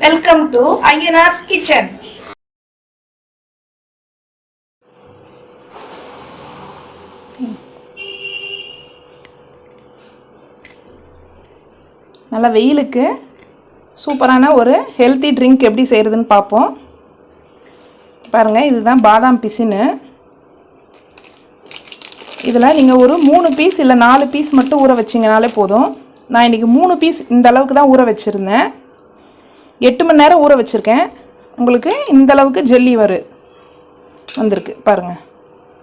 Welcome to Ayyanar's kitchen நல்லா வெயிலுக்கு சூப்பரான ஒரு ஹெல்த்தி ட்ரிங்க் எப்படி செய்கிறதுன்னு பார்ப்போம். பாருங்கள் இதுதான் பாதாம் பிசின்னு. இதில் நீங்கள் ஒரு மூணு பீஸ் இல்லை நாலு பீஸ் மட்டும் ஊற வச்சிங்கனாலே போதும். நான் இன்றைக்கி மூணு பீஸ் இந்த அளவுக்கு தான் ஊற வச்சுருந்தேன். எட்டு மணி நேரம் ஊற வச்சுருக்கேன். உங்களுக்கு இந்தளவுக்கு ஜெல்லி வரு வந்திருக்கு. பாருங்கள்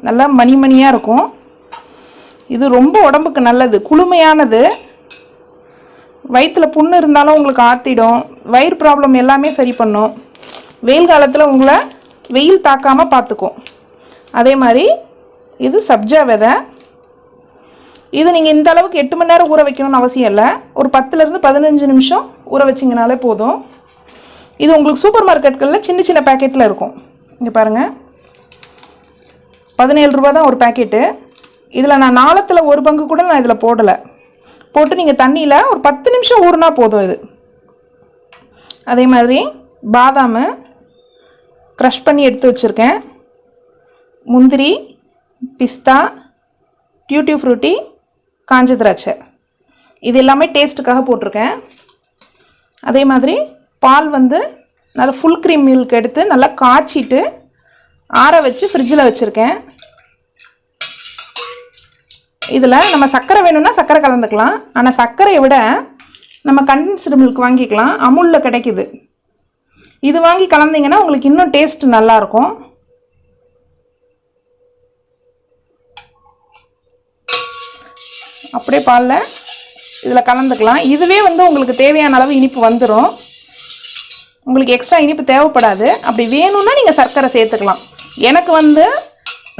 நல்லா மணி மணியாக இருக்கும். இது ரொம்ப உடம்புக்கு நல்லது. குளுமையானது. வயிற்றில் புண்ணு இருந்தாலும் உங்களுக்கு ஆற்றிடும் வயிறு ப்ராப்ளம் எல்லாமே சரி பண்ணும். வெயில் காலத்தில் உங்களை வெயில் தாக்காமல் பார்த்துக்கும். அதே மாதிரி இது சப்ஜா விதை. இது நீங்கள் இந்த அளவுக்கு எட்டு மணி நேரம் ஊற வைக்கணும்னு அவசியம் இல்லை. ஒரு பத்துலேருந்து பதினஞ்சு நிமிஷம் ஊற வச்சிங்கனாலே போதும். இது உங்களுக்கு சூப்பர் மார்க்கெட்களில் சின்ன சின்ன பேக்கெட்டில் இருக்கும். இங்கே பாருங்கள் பதினேழு ரூபா தான் ஒரு பேக்கெட்டு இதில் நான் நாளத்தில் ஒரு பங்கு கூட நான் இதில் போடலை. போட்டு நீங்கள் தண்ணியில் ஒரு பத்து நிமிஷம் ஊறினா போதும் இது. அதே மாதிரி பாதாம் க்ரஷ் பண்ணி எடுத்து வச்சுருக்கேன். முந்திரி பிஸ்தா டியூட்டி ஃப்ரூட்டி காஞ்ச திராட்சை. இது எல்லாமே டேஸ்ட்டுக்காக போட்டிருக்கேன். அதே மாதிரி பால் வந்து நல்லா ஃபுல் க்ரீம் மில்க் எடுத்து நல்லா காய்ச்சிட்டு ஆற வச்சு ஃப்ரிட்ஜில் வச்சுருக்கேன். இதில் நம்ம சர்க்கரை வேணும்னா சர்க்கரை கலந்துக்கலாம். ஆனால் சர்க்கரையை விட நம்ம கண்டென்ஸ்டு மில்க் வாங்கிக்கலாம். அமுலில் கிடைக்குது. இது வாங்கி கலந்தீங்கன்னா உங்களுக்கு இன்னும் டேஸ்ட் நல்லாயிருக்கும். அப்படியே பாலில் இதில் கலந்துக்கலாம். இதுவே வந்து உங்களுக்கு தேவையான அளவு இனிப்பு வந்துடும் உங்களுக்கு எக்ஸ்ட்ரா இனிப்பு தேவைப்படாது. அப்படி வேணும்னா நீங்கள் சர்க்கரை சேர்த்துக்கலாம். எனக்கு வந்து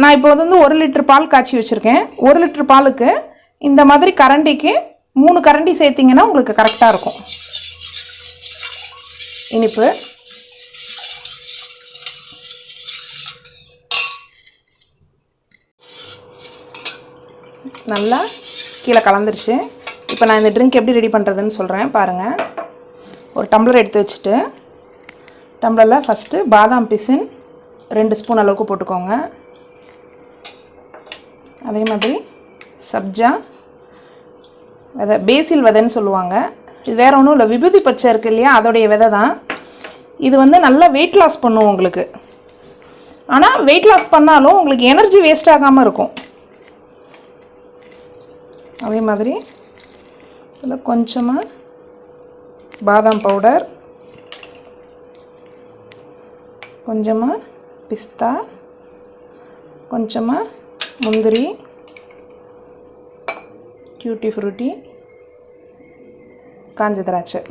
நான் இப்போ வந்து ஒரு லிட்டர் பால் காய்ச்சி வச்சுருக்கேன். ஒரு லிட்டர் பாலுக்கு இந்த மாதிரி கரண்டிக்கு மூணு கரண்டி சேர்த்திங்கன்னா உங்களுக்கு கரெக்டாக இருக்கும். இனிப்பு. நல்லா கீழே கலந்துருச்சு. இப்போ நான் இந்த ட்ரிங்க் எப்படி ரெடி பண்ணுறதுன்னு சொல்கிறேன் பாருங்கள் ஒரு டம்ளர் எடுத்து வச்சுட்டு டம்ளரில் ஃபஸ்ட்டு பாதாம் பிசின் ரெண்டு ஸ்பூன் அளவுக்கு போட்டுக்கோங்க. அதே மாதிரி சப்ஜா விதை பேசில் விதைன்னு சொல்லுவாங்க. இது வேறு ஒன்றும் இல்லை விபூதி பச்சை இருக்குது இல்லையா அதோடைய விதை தான். இது வந்து நல்லா வெயிட் லாஸ் பண்ணும் உங்களுக்கு. ஆனால் வெயிட் லாஸ் பண்ணாலும் உங்களுக்கு எனர்ஜி வேஸ்ட் ஆகாமல் இருக்கும். அதே மாதிரி இதில் கொஞ்சமாக பாதாம் பவுடர் கொஞ்சமாக பிஸ்தா கொஞ்சமாக முந்திரி கியூட்டி ஃப்ரூட்டி காஞ்ச திராட்சை.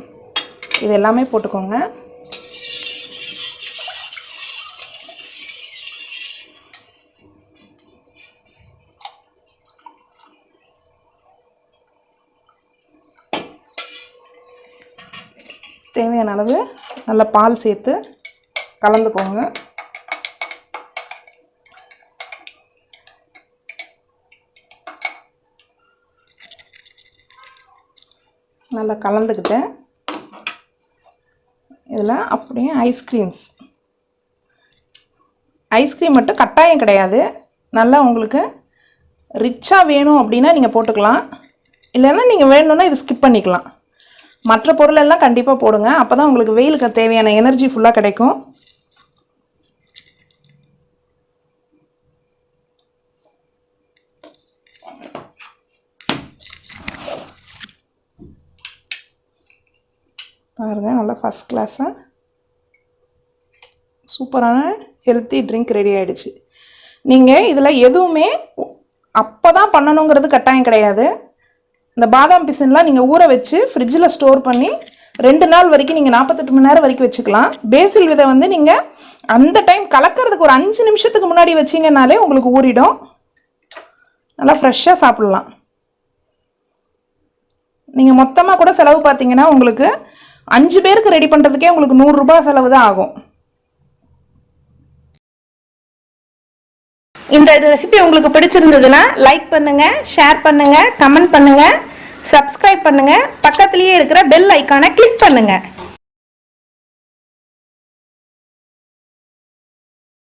இது எல்லாமே போட்டுக்கோங்க. தேவையான அளவு நல்லா பால் சேர்த்து கலந்துக்கோங்க. நல்லா கலந்துக்கிட்டேன். இதில் அப்படியே ஐஸ்கிரீம்ஸ் ஐஸ்கிரீம் மட்டும் கட்டாயம் கிடையாது. நல்லா உங்களுக்கு ரிச்சாக வேணும் அப்படின்னா நீங்கள் போட்டுக்கலாம். இல்லைன்னா நீங்கள் வேணும்னா இது ஸ்கிப் பண்ணிக்கலாம். மற்ற பொருளெல்லாம் கண்டிப்பாக போடுங்க. அப்போ தான் உங்களுக்கு வெயிலுக்கு தேவையான எனர்ஜி ஃபுல்லாக கிடைக்கும். பாருங்கள் நல்லா ஃபஸ்ட் கிளாஸாக சூப்பரான ஹெல்த்தி ட்ரிங்க் ரெடி ஆகிடுச்சு நீங்கள் இதில் எதுவுமே அப்போ தான் பண்ணணுங்கிறது கட்டாயம் கிடையாது. இந்த பாதாம் பிசின்லாம் நீங்கள் ஊற வச்சு ஃப்ரிட்ஜில் ஸ்டோர் பண்ணி ரெண்டு நாள் வரைக்கும் நீங்கள் நாற்பத்தெட்டு மணி நேரம் வரைக்கும் வச்சுக்கலாம். பேசில் விதை வந்து நீங்கள் அந்த டைம் கலக்கிறதுக்கு ஒரு அஞ்சு நிமிஷத்துக்கு முன்னாடி வச்சிங்கனாலே உங்களுக்கு ஊறிடும். நல்லா ஃப்ரெஷ்ஷாக சாப்பிட்லாம். நீங்கள் மொத்தமாக கூட செலவு பார்த்தீங்கன்னா உங்களுக்கு அஞ்சு பேருக்கு ரெடி பண்ணுறதுக்கே உங்களுக்கு நூறுரூபா செலவு தான் ஆகும். இந்த ரெசிபி உங்களுக்கு பிடிச்சிருந்ததுன்னா லைக் பண்ணுங்க ஷேர் பண்ணுங்க கமெண்ட் பண்ணுங்க சப்ஸ்கிரைப் பண்ணுங்க. பக்கத்துலேயே இருக்கிற பெல் ஐக்கானை கிளிக் பண்ணுங்க.